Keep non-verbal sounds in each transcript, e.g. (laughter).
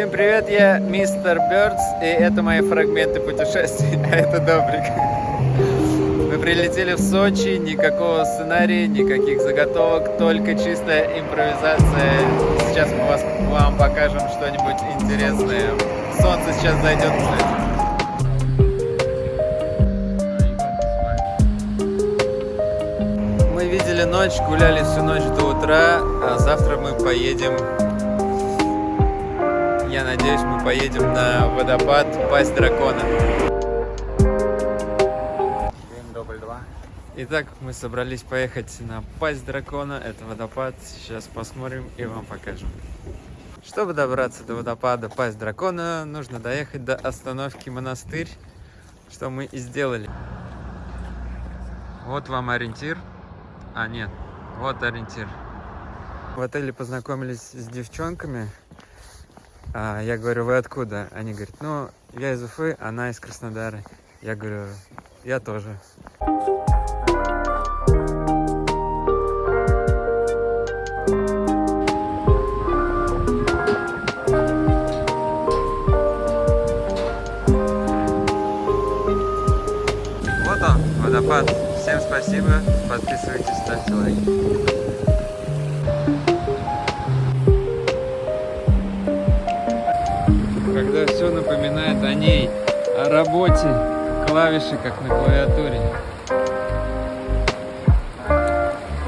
Всем привет, я мистер Бёрдс, и это мои фрагменты путешествий, (laughs) а это Добрик. Мы прилетели в Сочи, никакого сценария, никаких заготовок, только чистая импровизация. Сейчас мы вас, вам покажем что-нибудь интересное. Солнце сейчас зайдет. Мы видели ночь, гуляли всю ночь до утра, а завтра мы поедем я надеюсь, мы поедем на водопад Пасть Дракона. Итак, мы собрались поехать на Пасть Дракона. Это водопад. Сейчас посмотрим и вам покажем. Чтобы добраться до водопада Пасть Дракона, нужно доехать до остановки Монастырь, что мы и сделали. Вот вам ориентир. А, нет, вот ориентир. В отеле познакомились с девчонками, а я говорю, вы откуда? Они говорят, ну, я из Уфы, она из Краснодара. Я говорю, я тоже. Вот он, водопад. Всем спасибо, подписывайтесь, ставьте лайки. Все напоминает о ней, о работе клавиши, как на клавиатуре.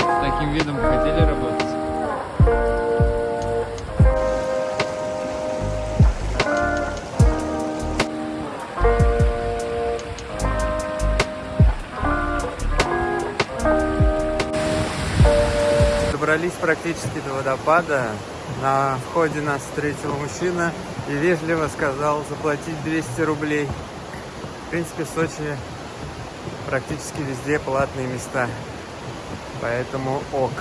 С таким видом хотели Добрались практически до водопада. На входе нас встретил мужчина и вежливо сказал заплатить 200 рублей. В принципе, в Сочи практически везде платные места, поэтому ок.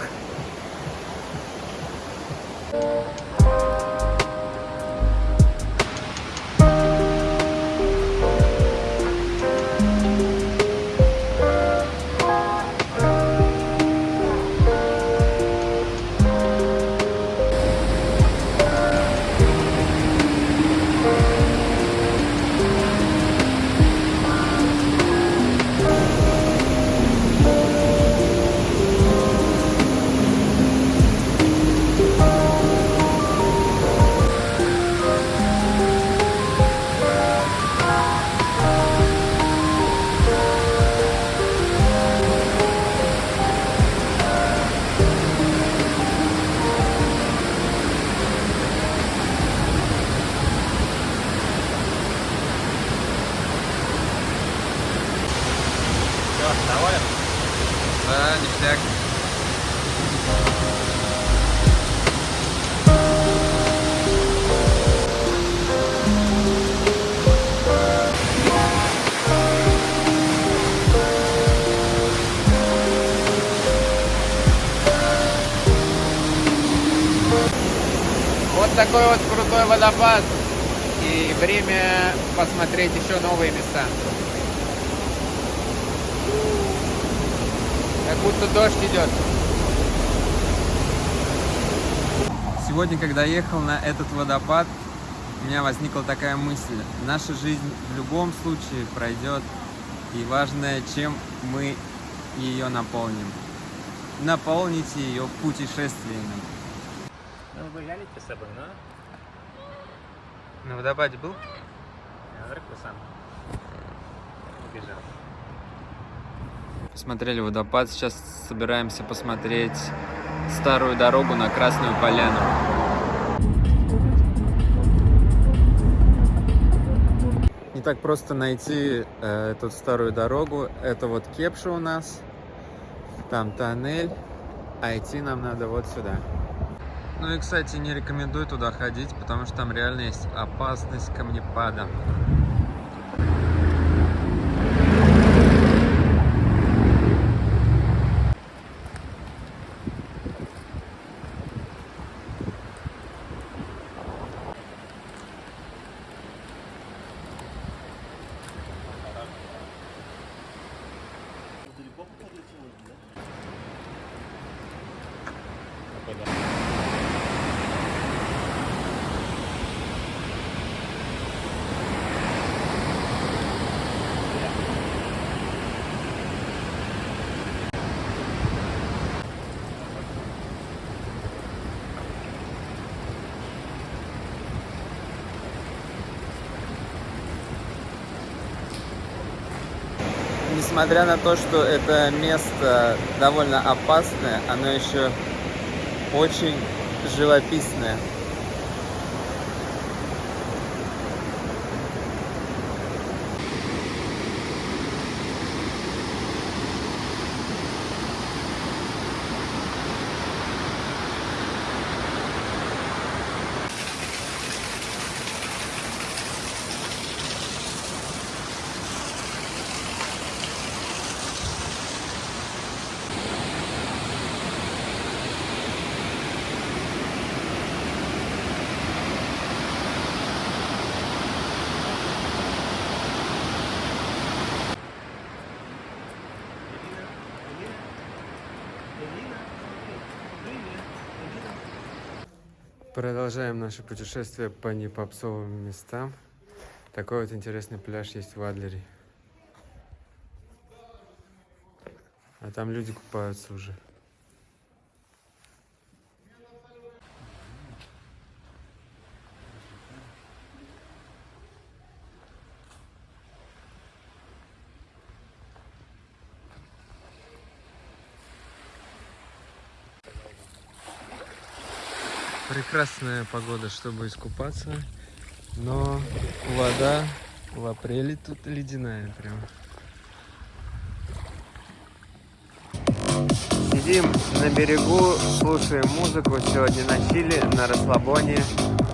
Такой вот крутой водопад. И время посмотреть еще новые места. Как будто дождь идет. Сегодня, когда ехал на этот водопад, у меня возникла такая мысль. Наша жизнь в любом случае пройдет, и важное, чем мы ее наполним. Наполните ее путешествиями. Ну, вы взяли с собой, но... На водопаде был? Я вдруг сам убежал. Посмотрели водопад, сейчас собираемся посмотреть старую дорогу на Красную Поляну. Не так просто найти э, эту старую дорогу. Это вот Кепша у нас, там тоннель, а идти нам надо вот сюда. Ну и, кстати, не рекомендую туда ходить, потому что там реально есть опасность камнепада. Несмотря на то, что это место довольно опасное, оно еще очень живописное. Продолжаем наше путешествие по непопсовым местам. Такой вот интересный пляж есть в Адлере. А там люди купаются уже. Прекрасная погода, чтобы искупаться, но вода в апреле тут ледяная прям. Сидим на берегу, слушаем музыку, сегодня на чили, на расслабоне,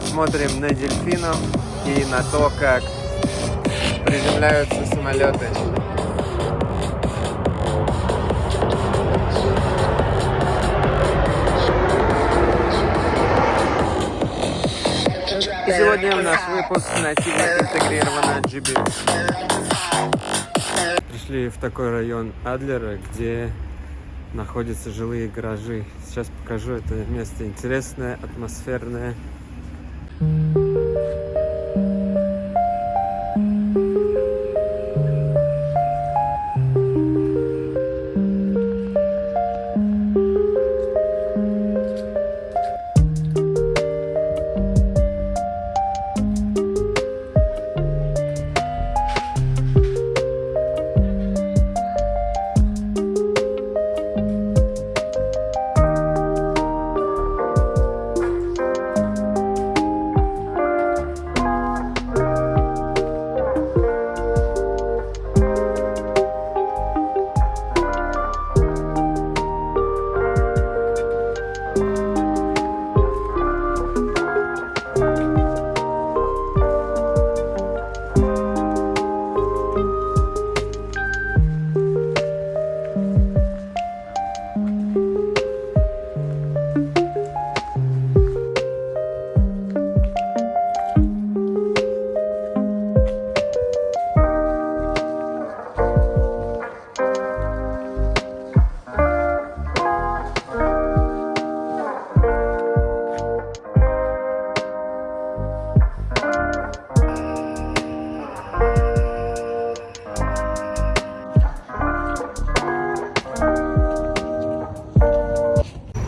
смотрим на дельфинов и на то, как приземляются самолеты. И сегодня наш выпуск нативно интегрировано GB. Пришли в такой район Адлера, где находятся жилые гаражи. Сейчас покажу это место интересное, атмосферное.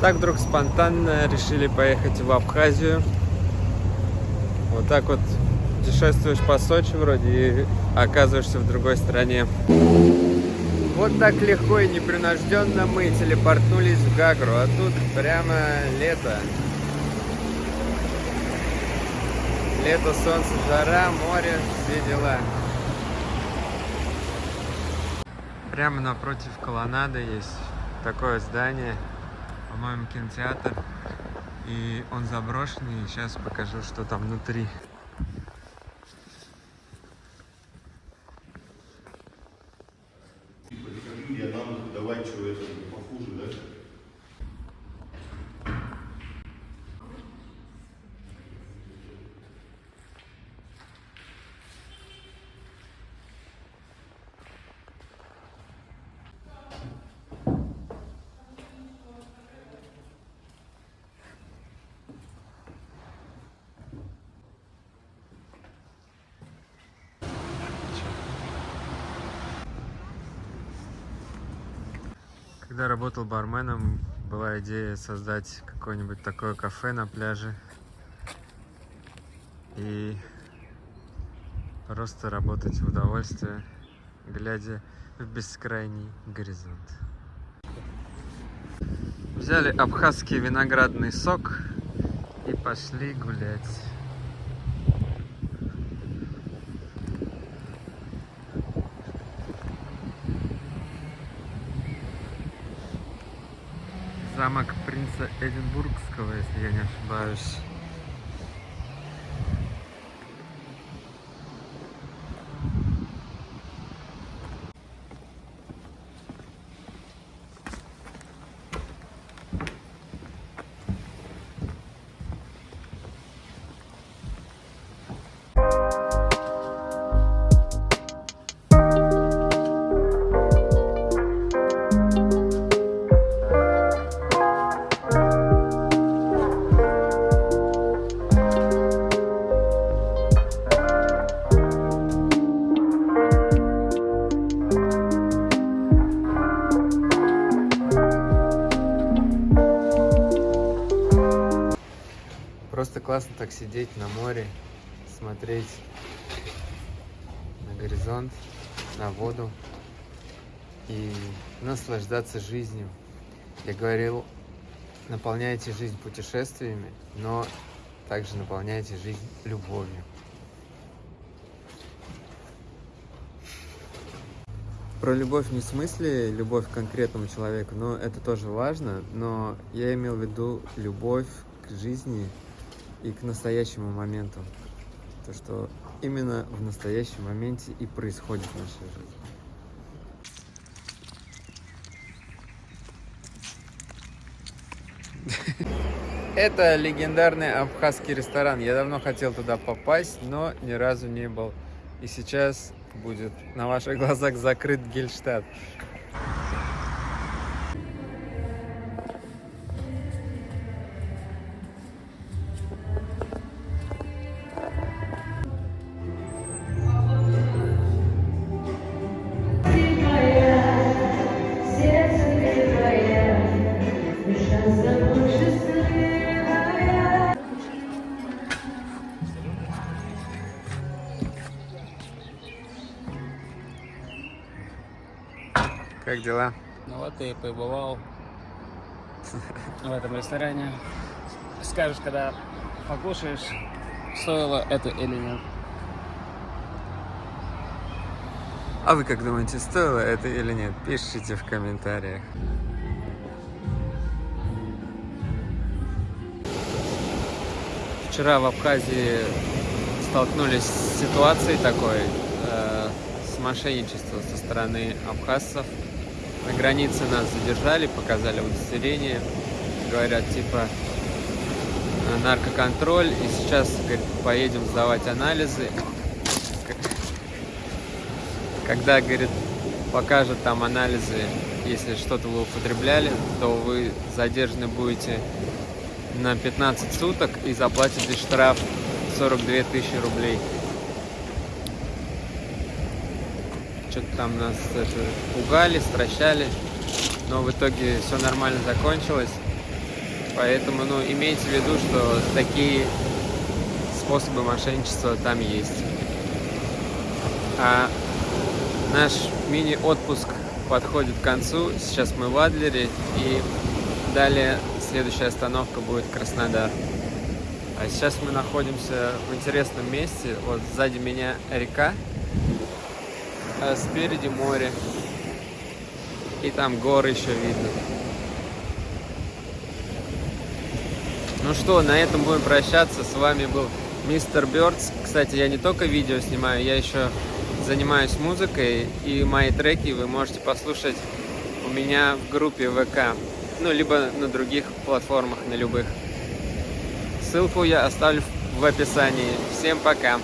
Так вдруг спонтанно решили поехать в Абхазию. Вот так вот путешествуешь по Сочи вроде и оказываешься в другой стране. Вот так легко и непринужденно мы телепортнулись в Гагру, а тут прямо лето. Лето, солнце, жара, море, все дела. Прямо напротив колоннады есть такое здание по-моему, кинотеатр. И он заброшенный. Сейчас покажу, что там внутри. Когда работал барменом, была идея создать какое-нибудь такое кафе на пляже. И просто работать в удовольствие, глядя в бескрайний горизонт. Взяли абхазский виноградный сок и пошли гулять. Замок принца Эдинбургского, если я не ошибаюсь. Классно так сидеть на море, смотреть на горизонт, на воду и наслаждаться жизнью. Я говорил, наполняйте жизнь путешествиями, но также наполняйте жизнь любовью. Про любовь не в смысле любовь к конкретному человеку, но это тоже важно, но я имел в виду любовь к жизни и к настоящему моменту. То, что именно в настоящем моменте и происходит в нашей жизни. (laughs) Это легендарный абхазский ресторан. Я давно хотел туда попасть, но ни разу не был. И сейчас будет на ваших (laughs) глазах закрыт Гельштадт. Как дела? Ну вот ты побывал в этом ресторане. Скажешь, когда покушаешь, стоило это или нет. А вы как думаете, стоило это или нет? Пишите в комментариях. Вчера в Абхазии столкнулись с ситуацией такой, э, с мошенничеством со стороны абхазцев. На границе нас задержали, показали удостоверение, говорят типа э, наркоконтроль, и сейчас говорит, поедем сдавать анализы. Когда, говорит, покажет там анализы, если что-то вы употребляли, то вы задержаны будете на 15 суток и заплатите штраф 42 тысячи рублей. Что-то там нас это, пугали, стращали, но в итоге все нормально закончилось. Поэтому, ну, имейте в виду, что такие способы мошенничества там есть. А наш мини-отпуск подходит к концу. Сейчас мы в Адлере и далее следующая остановка будет Краснодар. А сейчас мы находимся в интересном месте. Вот сзади меня река, а спереди море. И там горы еще видно. Ну что, на этом будем прощаться. С вами был Мистер Бёрдс. Кстати, я не только видео снимаю, я еще занимаюсь музыкой. И мои треки вы можете послушать у меня в группе ВК. Ну, либо на других платформах, на любых. Ссылку я оставлю в описании. Всем пока!